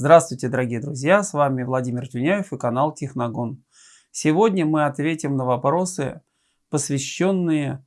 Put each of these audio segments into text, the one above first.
Здравствуйте, дорогие друзья! С вами Владимир Тюняев и канал Техногон. Сегодня мы ответим на вопросы, посвященные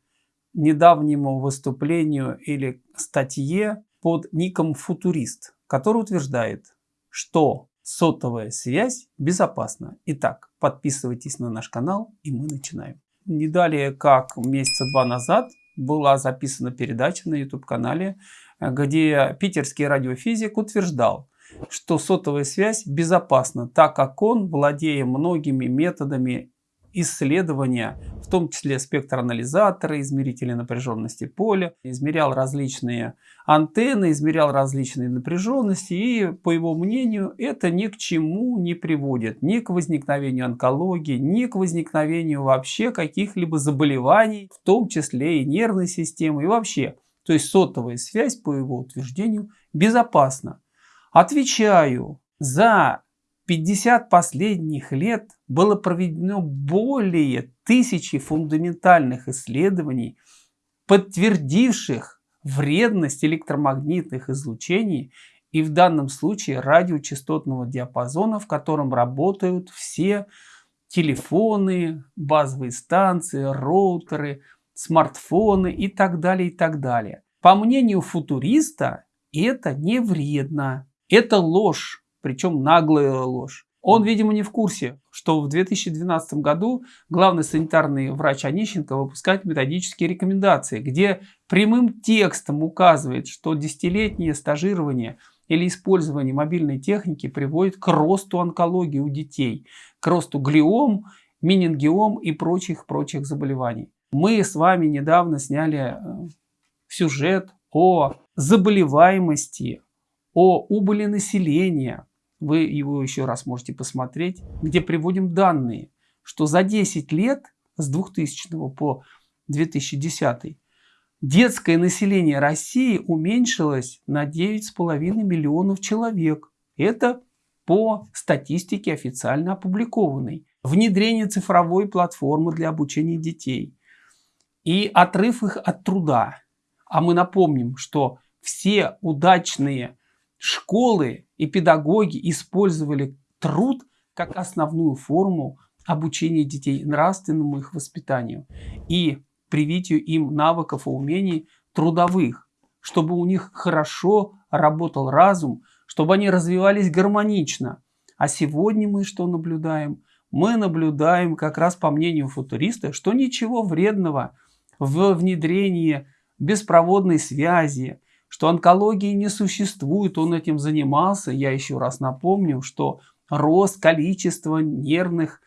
недавнему выступлению или статье под ником «Футурист», который утверждает, что сотовая связь безопасна. Итак, подписывайтесь на наш канал и мы начинаем. Не далее, как месяца два назад, была записана передача на YouTube-канале, где питерский радиофизик утверждал, что сотовая связь безопасна, так как он, владея многими методами исследования, в том числе спектроанализаторы, измерители напряженности поля, измерял различные антенны, измерял различные напряженности и, по его мнению, это ни к чему не приводит, ни к возникновению онкологии, ни к возникновению вообще каких-либо заболеваний, в том числе и нервной системы и вообще. То есть сотовая связь, по его утверждению, безопасна. Отвечаю, за 50 последних лет было проведено более тысячи фундаментальных исследований, подтвердивших вредность электромагнитных излучений и в данном случае радиочастотного диапазона, в котором работают все телефоны, базовые станции, роутеры, смартфоны и так далее, и так далее. По мнению футуриста, это не вредно. Это ложь, причем наглая ложь. Он, видимо, не в курсе, что в 2012 году главный санитарный врач Онищенко выпускает методические рекомендации, где прямым текстом указывает, что десятилетнее стажирование или использование мобильной техники приводит к росту онкологии у детей, к росту глиом, менингиом и прочих-прочих заболеваний. Мы с вами недавно сняли э, сюжет о заболеваемости, о убыли населения. Вы его еще раз можете посмотреть, где приводим данные, что за 10 лет с 2000 по 2010 детское население России уменьшилось на 9,5 миллионов человек. Это по статистике официально опубликованной. Внедрение цифровой платформы для обучения детей и отрыв их от труда. А мы напомним, что все удачные школы и педагоги использовали труд как основную форму обучения детей нравственному их воспитанию и привитию им навыков и умений трудовых, чтобы у них хорошо работал разум, чтобы они развивались гармонично. А сегодня мы что наблюдаем? Мы наблюдаем, как раз по мнению футуриста, что ничего вредного в внедрении беспроводной связи, что онкологии не существует, он этим занимался. Я еще раз напомню, что рост количества нервных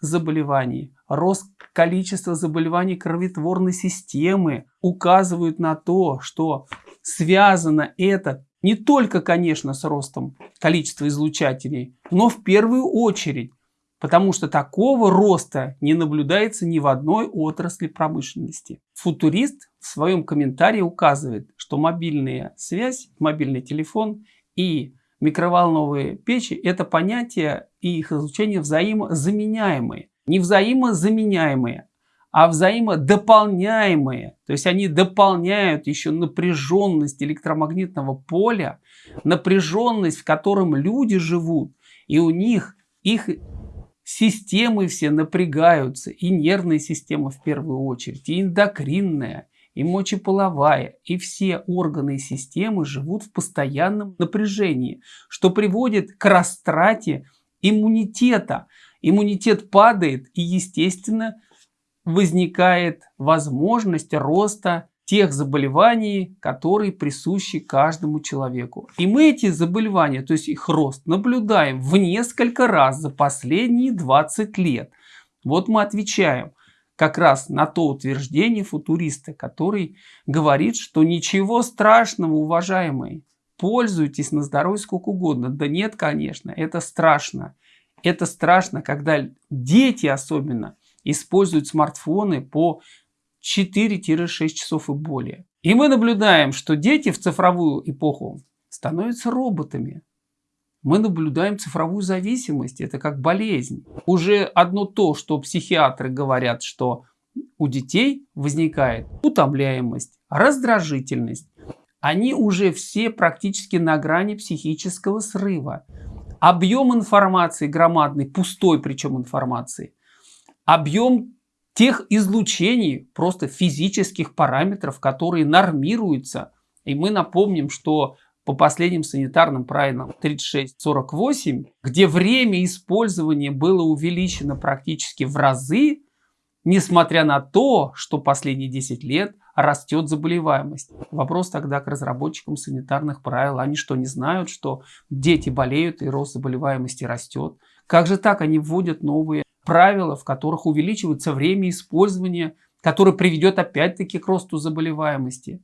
заболеваний, рост количества заболеваний кроветворной системы указывают на то, что связано это не только, конечно, с ростом количества излучателей, но в первую очередь потому что такого роста не наблюдается ни в одной отрасли промышленности. Футурист в своем комментарии указывает, что мобильная связь, мобильный телефон и микроволновые печи – это понятия и их излучение взаимозаменяемые. Не взаимозаменяемые, а взаимодополняемые. То есть они дополняют еще напряженность электромагнитного поля, напряженность, в котором люди живут, и у них их Системы все напрягаются, и нервная система в первую очередь, и эндокринная, и мочеполовая, и все органы и системы живут в постоянном напряжении, что приводит к растрате иммунитета. Иммунитет падает, и, естественно, возникает возможность роста тех заболеваний, которые присущи каждому человеку. И мы эти заболевания, то есть их рост, наблюдаем в несколько раз за последние 20 лет. Вот мы отвечаем как раз на то утверждение футуриста, который говорит, что ничего страшного, уважаемые, пользуйтесь на здоровье сколько угодно. Да нет, конечно, это страшно. Это страшно, когда дети особенно используют смартфоны по 4-6 часов и более. И мы наблюдаем, что дети в цифровую эпоху становятся роботами. Мы наблюдаем цифровую зависимость, это как болезнь. Уже одно то, что психиатры говорят, что у детей возникает утомляемость, раздражительность, они уже все практически на грани психического срыва. Объем информации громадный, пустой причем информации. Объем тех излучений, просто физических параметров, которые нормируются. И мы напомним, что по последним санитарным правилам 3648, где время использования было увеличено практически в разы, несмотря на то, что последние 10 лет растет заболеваемость. Вопрос тогда к разработчикам санитарных правил. Они что, не знают, что дети болеют и рост заболеваемости растет? Как же так они вводят новые правила, в которых увеличивается время использования, которое приведет опять-таки к росту заболеваемости?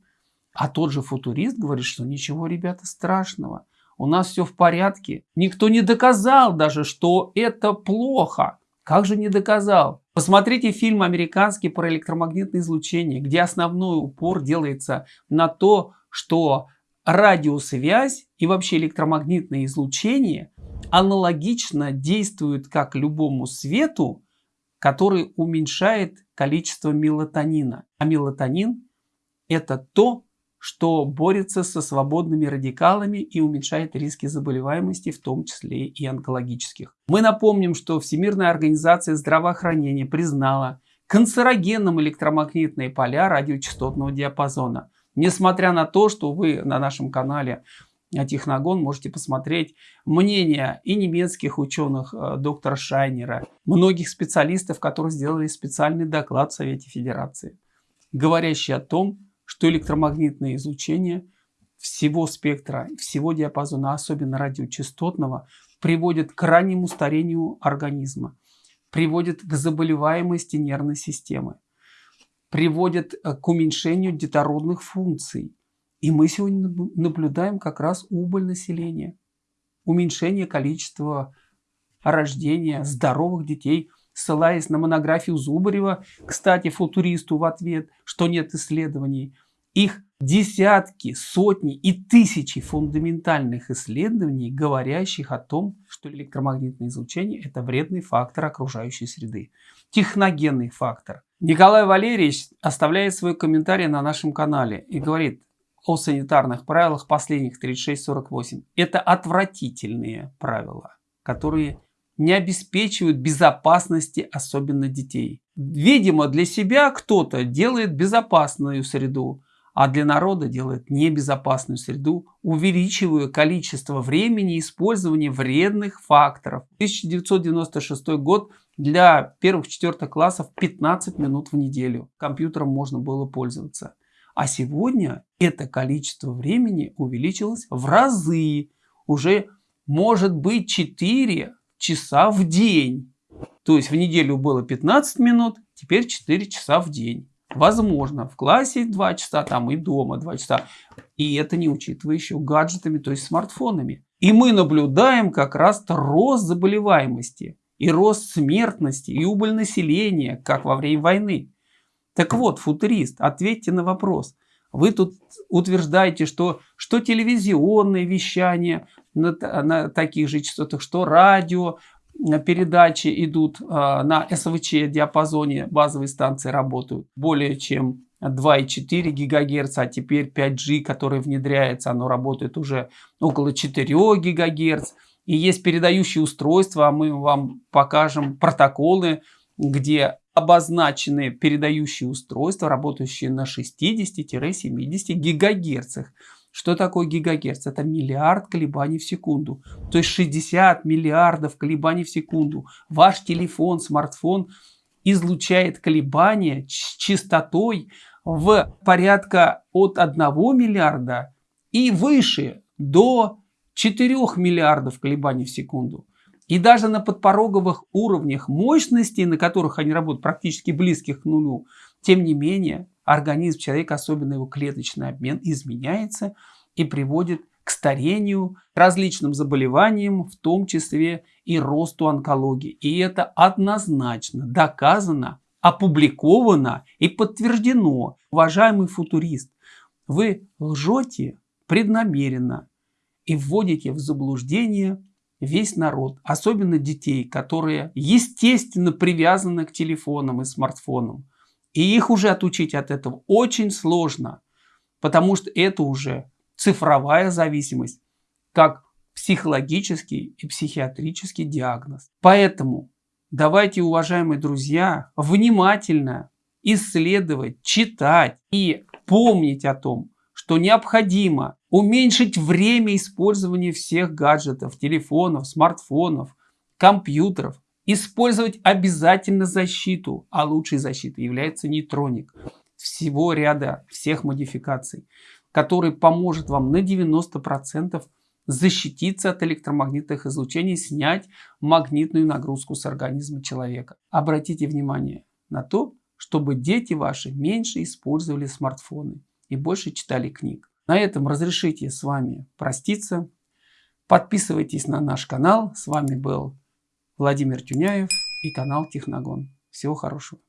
А тот же футурист говорит, что ничего, ребята, страшного. У нас все в порядке. Никто не доказал даже, что это плохо. Как же не доказал? Посмотрите фильм американский про электромагнитное излучение, где основной упор делается на то, что радиосвязь и вообще электромагнитное излучение аналогично действуют как любому свету, который уменьшает количество мелатонина. А мелатонин это то, что борется со свободными радикалами и уменьшает риски заболеваемости, в том числе и онкологических. Мы напомним, что Всемирная организация здравоохранения признала канцерогенным электромагнитные поля радиочастотного диапазона. Несмотря на то, что вы на нашем канале Техногон можете посмотреть мнение и немецких ученых, э, доктора Шайнера, многих специалистов, которые сделали специальный доклад в Совете Федерации, говорящий о том, что электромагнитное излучение всего спектра, всего диапазона, особенно радиочастотного, приводит к раннему старению организма, приводит к заболеваемости нервной системы, приводит э, к уменьшению детородных функций. И мы сегодня наблюдаем как раз убыль населения, уменьшение количества рождения здоровых детей – ссылаясь на монографию Зубарева, кстати, футуристу в ответ, что нет исследований, их десятки, сотни и тысячи фундаментальных исследований, говорящих о том, что электромагнитное излучение – это вредный фактор окружающей среды, техногенный фактор. Николай Валерьевич оставляет свой комментарий на нашем канале и говорит о санитарных правилах последних 36-48. Это отвратительные правила, которые не обеспечивают безопасности, особенно детей. Видимо, для себя кто-то делает безопасную среду, а для народа делает небезопасную среду, увеличивая количество времени использования вредных факторов. 1996 год для первых-четвертых классов 15 минут в неделю компьютером можно было пользоваться. А сегодня это количество времени увеличилось в разы. Уже может быть 4 часа в день. То есть в неделю было 15 минут, теперь 4 часа в день. Возможно, в классе 2 часа, там и дома 2 часа. И это не учитывая еще гаджетами, то есть смартфонами. И мы наблюдаем как раз рост заболеваемости, и рост смертности, и убыль населения, как во время войны. Так вот, футурист, ответьте на вопрос. Вы тут утверждаете, что, что телевизионное вещание на, на таких же частотах, что радио, э, передачи идут э, на СВЧ диапазоне, базовые станции работают более чем 2,4 ГГц, а теперь 5G, который внедряется, оно работает уже около 4 ГГц. И есть передающие устройства, а мы вам покажем протоколы, где обозначены передающие устройства, работающие на 60-70 гигагерцах. Что такое гигагерц? Это миллиард колебаний в секунду. То есть 60 миллиардов колебаний в секунду. Ваш телефон, смартфон излучает колебания с частотой в порядка от 1 миллиарда и выше до 4 миллиардов колебаний в секунду. И даже на подпороговых уровнях мощностей, на которых они работают, практически близких к нулю, тем не менее, организм человека, особенно его клеточный обмен, изменяется и приводит к старению, различным заболеваниям, в том числе и росту онкологии. И это однозначно доказано, опубликовано и подтверждено. Уважаемый футурист, вы лжете преднамеренно и вводите в заблуждение весь народ, особенно детей, которые естественно привязаны к телефонам и смартфонам. И их уже отучить от этого очень сложно, потому что это уже цифровая зависимость, как психологический и психиатрический диагноз. Поэтому давайте, уважаемые друзья, внимательно исследовать, читать и помнить о том, что необходимо уменьшить время использования всех гаджетов, телефонов, смартфонов, компьютеров, использовать обязательно защиту, а лучшей защитой является нейтроник всего ряда, всех модификаций, который поможет вам на 90% защититься от электромагнитных излучений, снять магнитную нагрузку с организма человека. Обратите внимание на то, чтобы дети ваши меньше использовали смартфоны и больше читали книг. На этом разрешите с вами проститься. Подписывайтесь на наш канал. С вами был Владимир Тюняев и канал Техногон. Всего хорошего.